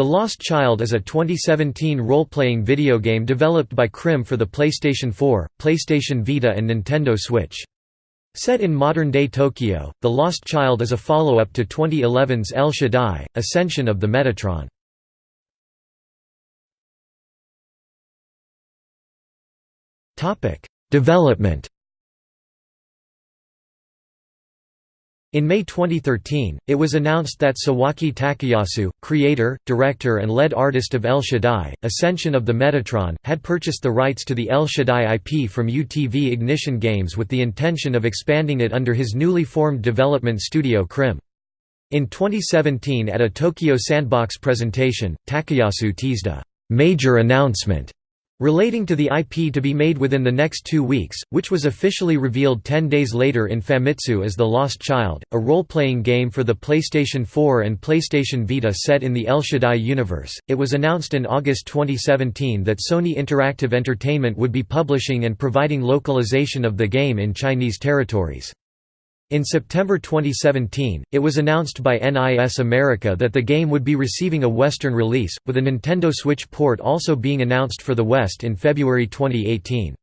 The Lost Child is a 2017 role-playing video game developed by Crim for the PlayStation 4, PlayStation Vita and Nintendo Switch. Set in modern-day Tokyo, The Lost Child is a follow-up to 2011's El Shaddai, Ascension of the Metatron. Development In May 2013, it was announced that Sawaki Takeyasu, creator, director and lead artist of El Shaddai, Ascension of the Metatron, had purchased the rights to the El Shaddai IP from UTV Ignition Games with the intention of expanding it under his newly formed development studio Crim. In 2017 at a Tokyo Sandbox presentation, Takeyasu teased a «major announcement» relating to the IP to be made within the next two weeks, which was officially revealed ten days later in Famitsu as The Lost Child, a role-playing game for the PlayStation 4 and PlayStation Vita set in the El Shaddai universe. It was announced in August 2017 that Sony Interactive Entertainment would be publishing and providing localization of the game in Chinese territories. In September 2017, it was announced by NIS America that the game would be receiving a Western release, with a Nintendo Switch port also being announced for the West in February 2018.